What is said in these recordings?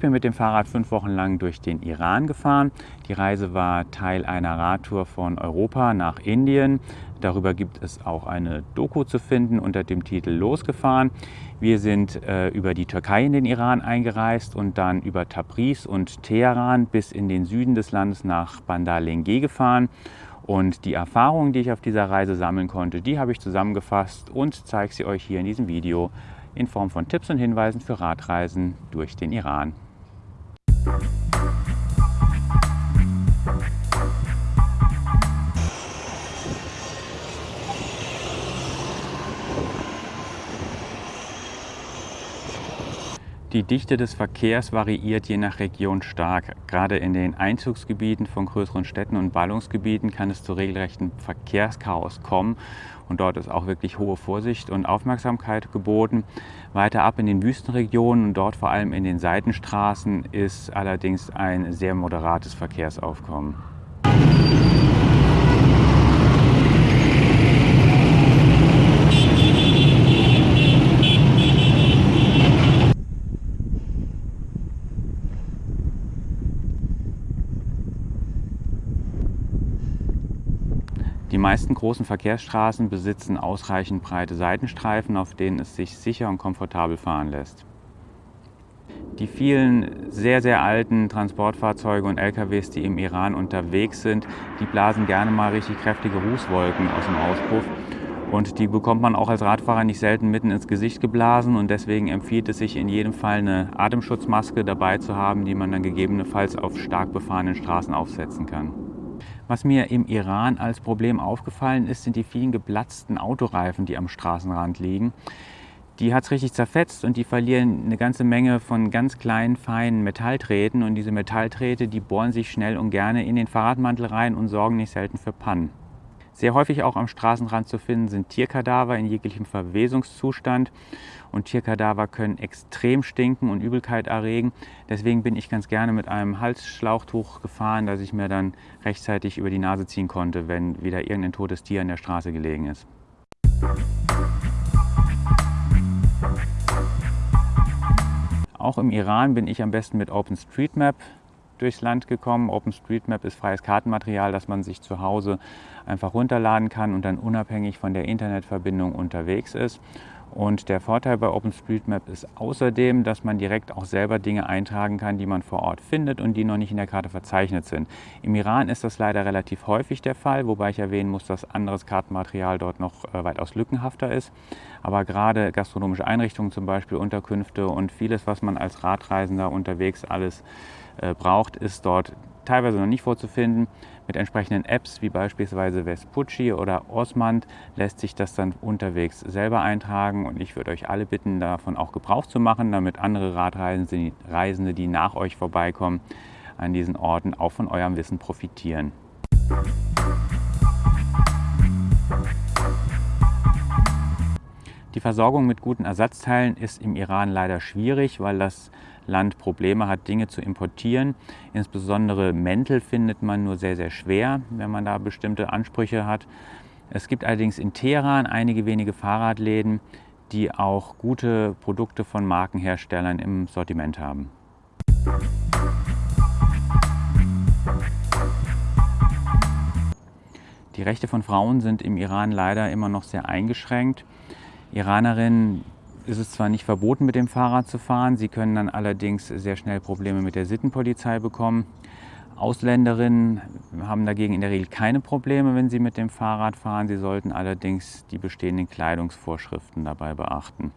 bin mit dem Fahrrad fünf Wochen lang durch den Iran gefahren. Die Reise war Teil einer Radtour von Europa nach Indien. Darüber gibt es auch eine Doku zu finden unter dem Titel Losgefahren. Wir sind äh, über die Türkei in den Iran eingereist und dann über Tabriz und Teheran bis in den Süden des Landes nach Bandar Lenge gefahren. Und die Erfahrungen, die ich auf dieser Reise sammeln konnte, die habe ich zusammengefasst und zeige sie euch hier in diesem Video in Form von Tipps und Hinweisen für Radreisen durch den Iran. thank you Die Dichte des Verkehrs variiert je nach Region stark. Gerade in den Einzugsgebieten von größeren Städten und Ballungsgebieten kann es zu regelrechten Verkehrschaos kommen. Und dort ist auch wirklich hohe Vorsicht und Aufmerksamkeit geboten. Weiter ab in den Wüstenregionen und dort vor allem in den Seitenstraßen ist allerdings ein sehr moderates Verkehrsaufkommen. Meisten großen Verkehrsstraßen besitzen ausreichend breite Seitenstreifen, auf denen es sich sicher und komfortabel fahren lässt. Die vielen sehr, sehr alten Transportfahrzeuge und LKWs, die im Iran unterwegs sind, die blasen gerne mal richtig kräftige Rußwolken aus dem Auspuff. Und die bekommt man auch als Radfahrer nicht selten mitten ins Gesicht geblasen. Und deswegen empfiehlt es sich in jedem Fall eine Atemschutzmaske dabei zu haben, die man dann gegebenenfalls auf stark befahrenen Straßen aufsetzen kann. Was mir im Iran als Problem aufgefallen ist, sind die vielen geplatzten Autoreifen, die am Straßenrand liegen. Die hat es richtig zerfetzt und die verlieren eine ganze Menge von ganz kleinen, feinen Metallträten. Und diese Metallträte, die bohren sich schnell und gerne in den Fahrradmantel rein und sorgen nicht selten für Pannen. Sehr häufig auch am Straßenrand zu finden sind Tierkadaver in jeglichem Verwesungszustand. Und Tierkadaver können extrem stinken und Übelkeit erregen. Deswegen bin ich ganz gerne mit einem Halsschlauchtuch gefahren, das ich mir dann rechtzeitig über die Nase ziehen konnte, wenn wieder irgendein totes Tier an der Straße gelegen ist. Auch im Iran bin ich am besten mit OpenStreetMap durchs Land gekommen. OpenStreetMap ist freies Kartenmaterial, das man sich zu Hause einfach runterladen kann und dann unabhängig von der Internetverbindung unterwegs ist. Und der Vorteil bei OpenStreetMap ist außerdem, dass man direkt auch selber Dinge eintragen kann, die man vor Ort findet und die noch nicht in der Karte verzeichnet sind. Im Iran ist das leider relativ häufig der Fall, wobei ich erwähnen muss, dass anderes Kartenmaterial dort noch äh, weitaus lückenhafter ist. Aber gerade gastronomische Einrichtungen, zum Beispiel Unterkünfte und vieles, was man als Radreisender unterwegs alles braucht, ist dort teilweise noch nicht vorzufinden. Mit entsprechenden Apps wie beispielsweise Vespucci oder Osmand lässt sich das dann unterwegs selber eintragen und ich würde euch alle bitten, davon auch Gebrauch zu machen, damit andere Radreisende, die nach euch vorbeikommen, an diesen Orten auch von eurem Wissen profitieren. Die Versorgung mit guten Ersatzteilen ist im Iran leider schwierig, weil das Land Probleme hat, Dinge zu importieren. Insbesondere Mäntel findet man nur sehr, sehr schwer, wenn man da bestimmte Ansprüche hat. Es gibt allerdings in Teheran einige wenige Fahrradläden, die auch gute Produkte von Markenherstellern im Sortiment haben. Die Rechte von Frauen sind im Iran leider immer noch sehr eingeschränkt. Iranerinnen ist es zwar nicht verboten, mit dem Fahrrad zu fahren, sie können dann allerdings sehr schnell Probleme mit der Sittenpolizei bekommen. Ausländerinnen haben dagegen in der Regel keine Probleme, wenn sie mit dem Fahrrad fahren. Sie sollten allerdings die bestehenden Kleidungsvorschriften dabei beachten.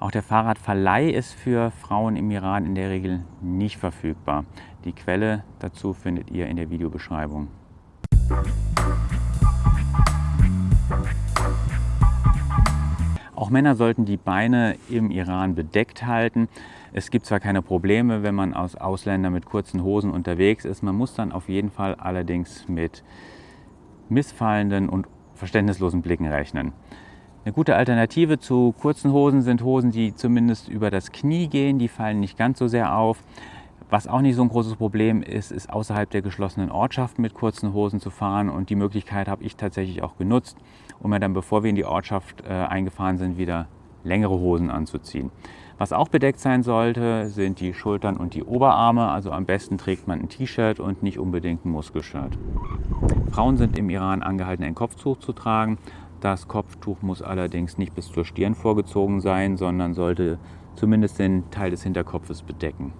Auch der Fahrradverleih ist für Frauen im Iran in der Regel nicht verfügbar. Die Quelle dazu findet ihr in der Videobeschreibung. Auch Männer sollten die Beine im Iran bedeckt halten. Es gibt zwar keine Probleme, wenn man als Ausländer mit kurzen Hosen unterwegs ist, man muss dann auf jeden Fall allerdings mit missfallenden und verständnislosen Blicken rechnen. Eine gute Alternative zu kurzen Hosen sind Hosen, die zumindest über das Knie gehen, die fallen nicht ganz so sehr auf. Was auch nicht so ein großes Problem ist, ist außerhalb der geschlossenen Ortschaft mit kurzen Hosen zu fahren. Und die Möglichkeit habe ich tatsächlich auch genutzt, um mir dann, bevor wir in die Ortschaft äh, eingefahren sind, wieder längere Hosen anzuziehen. Was auch bedeckt sein sollte, sind die Schultern und die Oberarme. Also am besten trägt man ein T-Shirt und nicht unbedingt ein Muskelshirt. Frauen sind im Iran angehalten, ein Kopftuch zu tragen. Das Kopftuch muss allerdings nicht bis zur Stirn vorgezogen sein, sondern sollte zumindest den Teil des Hinterkopfes bedecken.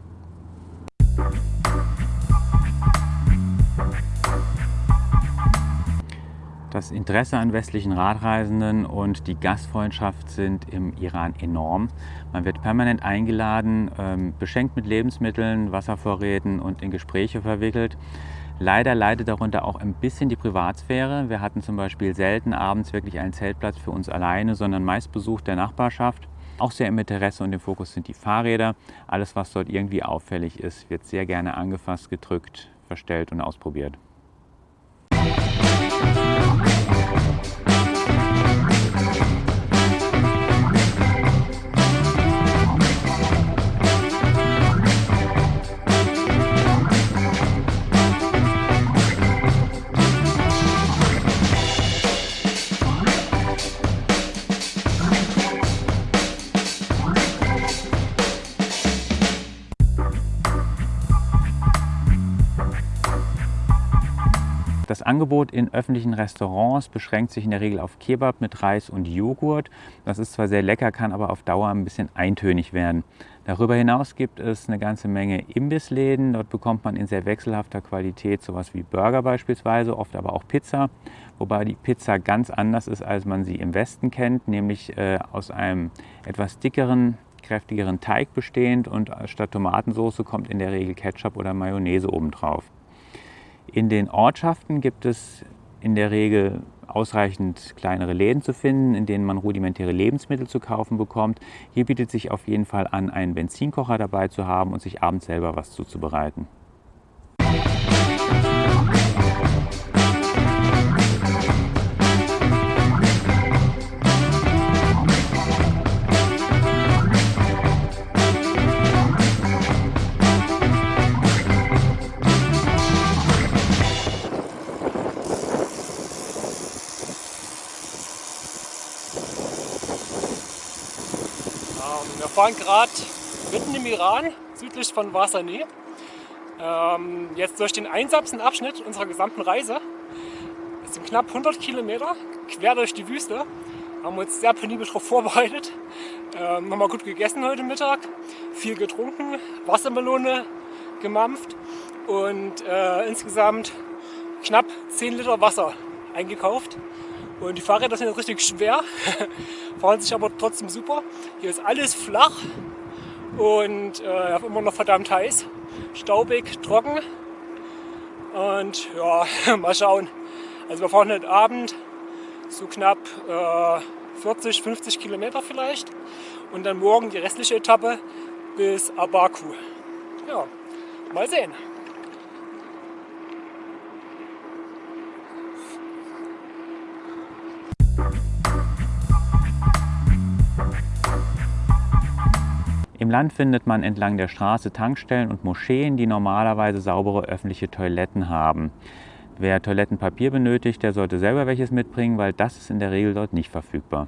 Das Interesse an westlichen Radreisenden und die Gastfreundschaft sind im Iran enorm. Man wird permanent eingeladen, ähm, beschenkt mit Lebensmitteln, Wasservorräten und in Gespräche verwickelt. Leider leidet darunter auch ein bisschen die Privatsphäre. Wir hatten zum Beispiel selten abends wirklich einen Zeltplatz für uns alleine, sondern meist Besuch der Nachbarschaft. Auch sehr im Interesse und im Fokus sind die Fahrräder. Alles, was dort irgendwie auffällig ist, wird sehr gerne angefasst, gedrückt, verstellt und ausprobiert. Angebot in öffentlichen Restaurants beschränkt sich in der Regel auf Kebab mit Reis und Joghurt. Das ist zwar sehr lecker, kann aber auf Dauer ein bisschen eintönig werden. Darüber hinaus gibt es eine ganze Menge Imbissläden. Dort bekommt man in sehr wechselhafter Qualität sowas wie Burger beispielsweise, oft aber auch Pizza. Wobei die Pizza ganz anders ist, als man sie im Westen kennt, nämlich äh, aus einem etwas dickeren, kräftigeren Teig bestehend und statt Tomatensauce kommt in der Regel Ketchup oder Mayonnaise obendrauf. In den Ortschaften gibt es in der Regel ausreichend kleinere Läden zu finden, in denen man rudimentäre Lebensmittel zu kaufen bekommt. Hier bietet sich auf jeden Fall an, einen Benzinkocher dabei zu haben und sich abends selber was zuzubereiten. Fahren gerade mitten im Iran, südlich von Vasani. Ähm, jetzt durch den einsamsten Abschnitt unserer gesamten Reise. Es sind knapp 100 Kilometer quer durch die Wüste. Haben uns sehr penibel darauf vorbereitet. Ähm, haben wir gut gegessen heute Mittag, viel getrunken, Wassermelone gemampft und äh, insgesamt knapp 10 Liter Wasser eingekauft. Und die Fahrräder sind jetzt richtig schwer, fahren sich aber trotzdem super. Hier ist alles flach und äh, immer noch verdammt heiß, staubig, trocken. Und ja, mal schauen. Also wir fahren heute Abend so knapp äh, 40, 50 Kilometer vielleicht und dann morgen die restliche Etappe bis Abaku. Ja, mal sehen. Im Land findet man entlang der Straße Tankstellen und Moscheen, die normalerweise saubere öffentliche Toiletten haben. Wer Toilettenpapier benötigt, der sollte selber welches mitbringen, weil das ist in der Regel dort nicht verfügbar.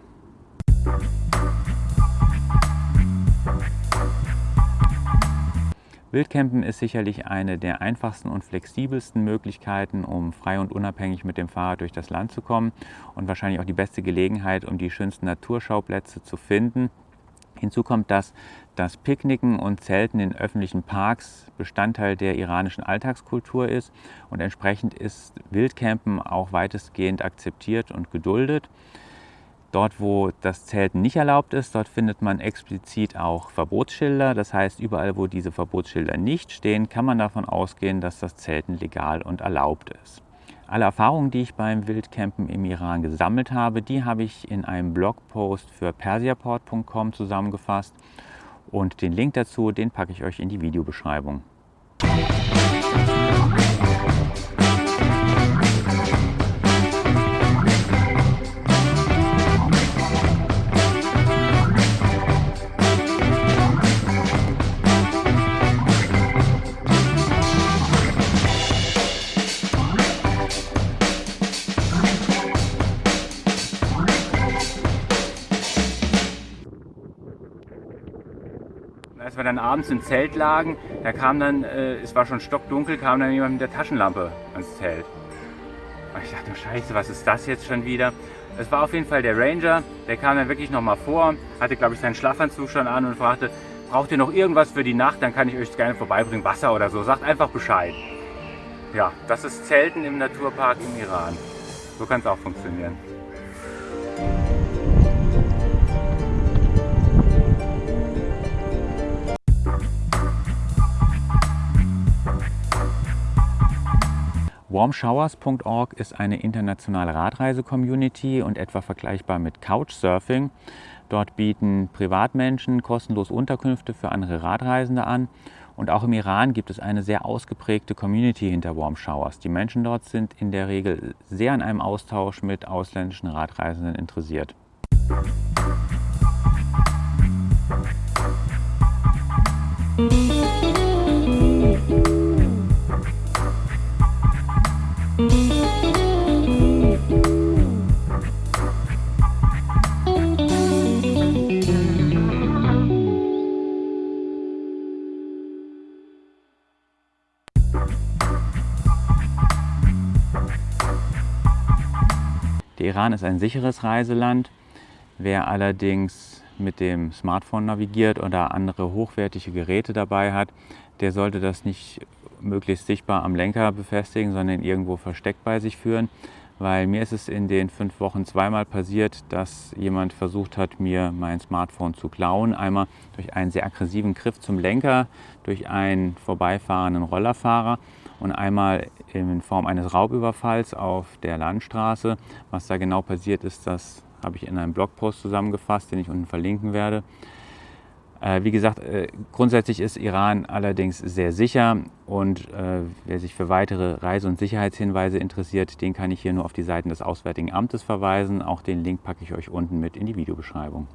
Wildcampen ist sicherlich eine der einfachsten und flexibelsten Möglichkeiten, um frei und unabhängig mit dem Fahrrad durch das Land zu kommen und wahrscheinlich auch die beste Gelegenheit, um die schönsten Naturschauplätze zu finden. Hinzu kommt, dass das Picknicken und Zelten in öffentlichen Parks Bestandteil der iranischen Alltagskultur ist und entsprechend ist Wildcampen auch weitestgehend akzeptiert und geduldet. Dort, wo das Zelten nicht erlaubt ist, dort findet man explizit auch Verbotsschilder. Das heißt, überall, wo diese Verbotsschilder nicht stehen, kann man davon ausgehen, dass das Zelten legal und erlaubt ist. Alle Erfahrungen, die ich beim Wildcampen im Iran gesammelt habe, die habe ich in einem Blogpost für persiaport.com zusammengefasst und den Link dazu, den packe ich euch in die Videobeschreibung. Abends im Zelt lagen, da kam dann, äh, es war schon stockdunkel, kam dann jemand mit der Taschenlampe ans Zelt. Und ich dachte, scheiße, was ist das jetzt schon wieder? Es war auf jeden Fall der Ranger, der kam dann wirklich nochmal vor, hatte glaube ich seinen Schlafanzug schon an und fragte, braucht ihr noch irgendwas für die Nacht, dann kann ich euch gerne vorbeibringen, Wasser oder so, sagt einfach Bescheid. Ja, das ist Zelten im Naturpark im Iran. So kann es auch funktionieren. Warmshowers.org ist eine internationale Radreise-Community und etwa vergleichbar mit Couchsurfing. Dort bieten Privatmenschen kostenlos Unterkünfte für andere Radreisende an. Und auch im Iran gibt es eine sehr ausgeprägte Community hinter Warm Showers. Die Menschen dort sind in der Regel sehr an einem Austausch mit ausländischen Radreisenden interessiert. Der Iran ist ein sicheres Reiseland. Wer allerdings mit dem Smartphone navigiert oder andere hochwertige Geräte dabei hat, der sollte das nicht möglichst sichtbar am Lenker befestigen, sondern irgendwo versteckt bei sich führen. Weil mir ist es in den fünf Wochen zweimal passiert, dass jemand versucht hat, mir mein Smartphone zu klauen. Einmal durch einen sehr aggressiven Griff zum Lenker, durch einen vorbeifahrenden Rollerfahrer und einmal in Form eines Raubüberfalls auf der Landstraße. Was da genau passiert ist, das habe ich in einem Blogpost zusammengefasst, den ich unten verlinken werde. Äh, wie gesagt, äh, grundsätzlich ist Iran allerdings sehr sicher und äh, wer sich für weitere Reise- und Sicherheitshinweise interessiert, den kann ich hier nur auf die Seiten des Auswärtigen Amtes verweisen. Auch den Link packe ich euch unten mit in die Videobeschreibung.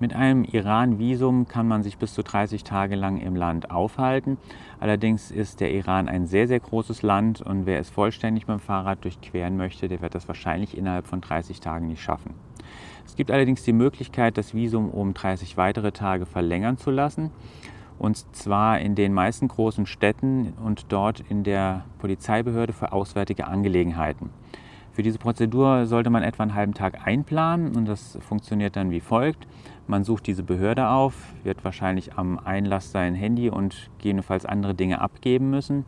Mit einem Iran-Visum kann man sich bis zu 30 Tage lang im Land aufhalten. Allerdings ist der Iran ein sehr, sehr großes Land und wer es vollständig mit dem Fahrrad durchqueren möchte, der wird das wahrscheinlich innerhalb von 30 Tagen nicht schaffen. Es gibt allerdings die Möglichkeit, das Visum um 30 weitere Tage verlängern zu lassen. Und zwar in den meisten großen Städten und dort in der Polizeibehörde für Auswärtige Angelegenheiten. Für diese Prozedur sollte man etwa einen halben Tag einplanen und das funktioniert dann wie folgt. Man sucht diese Behörde auf, wird wahrscheinlich am Einlass sein Handy und gegebenenfalls andere Dinge abgeben müssen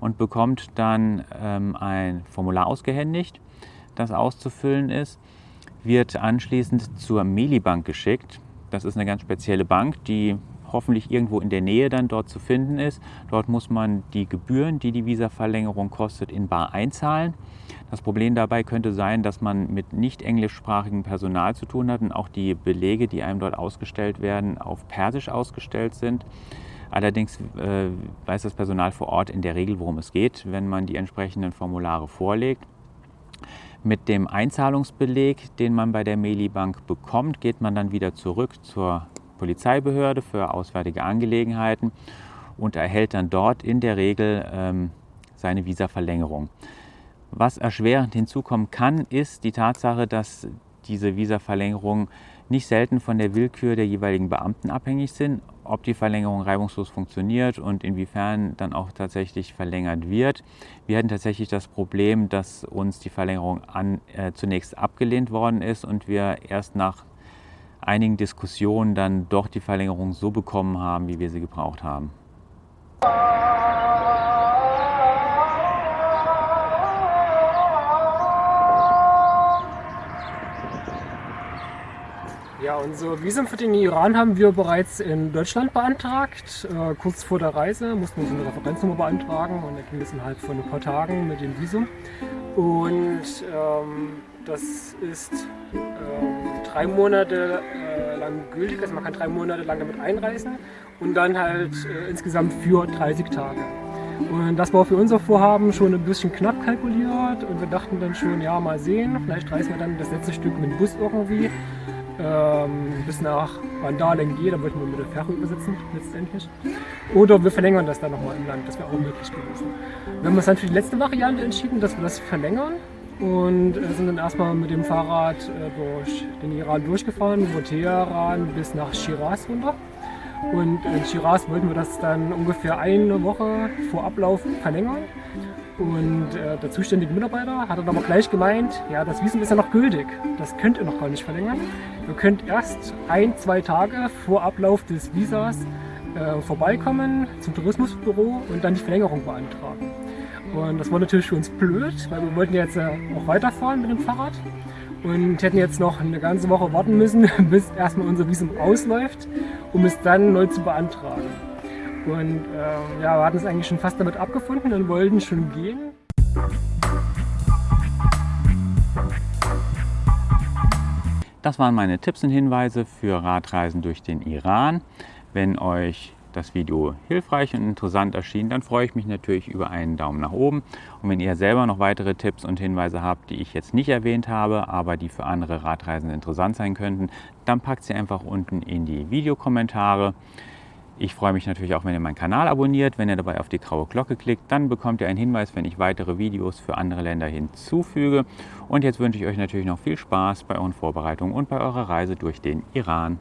und bekommt dann ähm, ein Formular ausgehändigt, das auszufüllen ist, wird anschließend zur Melibank geschickt. Das ist eine ganz spezielle Bank, die hoffentlich irgendwo in der Nähe dann dort zu finden ist. Dort muss man die Gebühren, die die Visaverlängerung kostet, in bar einzahlen. Das Problem dabei könnte sein, dass man mit nicht englischsprachigem Personal zu tun hat und auch die Belege, die einem dort ausgestellt werden, auf Persisch ausgestellt sind. Allerdings äh, weiß das Personal vor Ort in der Regel, worum es geht, wenn man die entsprechenden Formulare vorlegt. Mit dem Einzahlungsbeleg, den man bei der Melibank bekommt, geht man dann wieder zurück zur Polizeibehörde für auswärtige Angelegenheiten und erhält dann dort in der Regel ähm, seine Visaverlängerung. Was erschwerend hinzukommen kann, ist die Tatsache, dass diese Visaverlängerungen nicht selten von der Willkür der jeweiligen Beamten abhängig sind, ob die Verlängerung reibungslos funktioniert und inwiefern dann auch tatsächlich verlängert wird. Wir hatten tatsächlich das Problem, dass uns die Verlängerung an, äh, zunächst abgelehnt worden ist und wir erst nach einigen Diskussionen dann doch die Verlängerung so bekommen haben, wie wir sie gebraucht haben. Ja, unser Visum für den Iran haben wir bereits in Deutschland beantragt. Äh, kurz vor der Reise mussten wir so eine Referenznummer beantragen und dann ging es innerhalb von ein paar Tagen mit dem Visum. Und ähm, das ist ähm, drei Monate äh, lang gültig, also man kann drei Monate lang damit einreisen und dann halt äh, insgesamt für 30 Tage. Und das war für unser Vorhaben schon ein bisschen knapp kalkuliert und wir dachten dann schon, ja mal sehen, vielleicht reisen wir dann das letzte Stück mit dem Bus irgendwie ähm, bis nach Vandalen geht, da wollten wir mit der Fähre übersetzen letztendlich. Oder wir verlängern das dann nochmal im Land, das wäre auch möglich gewesen. Wir haben uns dann für die letzte Variante entschieden, dass wir das verlängern und äh, sind dann erstmal mit dem Fahrrad äh, durch den Iran durchgefahren, über Teheran bis nach Shiraz runter. Und in Shiraz wollten wir das dann ungefähr eine Woche vor Ablauf verlängern. Und äh, der zuständige Mitarbeiter hat dann aber gleich gemeint, ja, das Visum ist ja noch gültig. Das könnt ihr noch gar nicht verlängern. Ihr könnt erst ein, zwei Tage vor Ablauf des Visas äh, vorbeikommen zum Tourismusbüro und dann die Verlängerung beantragen. Und das war natürlich für uns blöd, weil wir wollten jetzt äh, auch weiterfahren mit dem Fahrrad und hätten jetzt noch eine ganze Woche warten müssen, bis erstmal unser Visum ausläuft, um es dann neu zu beantragen. Und äh, ja, wir hatten es eigentlich schon fast damit abgefunden und wollten schon gehen. Das waren meine Tipps und Hinweise für Radreisen durch den Iran. Wenn euch das Video hilfreich und interessant erschien, dann freue ich mich natürlich über einen Daumen nach oben. Und wenn ihr selber noch weitere Tipps und Hinweise habt, die ich jetzt nicht erwähnt habe, aber die für andere Radreisende interessant sein könnten, dann packt sie einfach unten in die Videokommentare. Ich freue mich natürlich auch, wenn ihr meinen Kanal abonniert. Wenn ihr dabei auf die graue Glocke klickt, dann bekommt ihr einen Hinweis, wenn ich weitere Videos für andere Länder hinzufüge. Und jetzt wünsche ich euch natürlich noch viel Spaß bei euren Vorbereitungen und bei eurer Reise durch den Iran.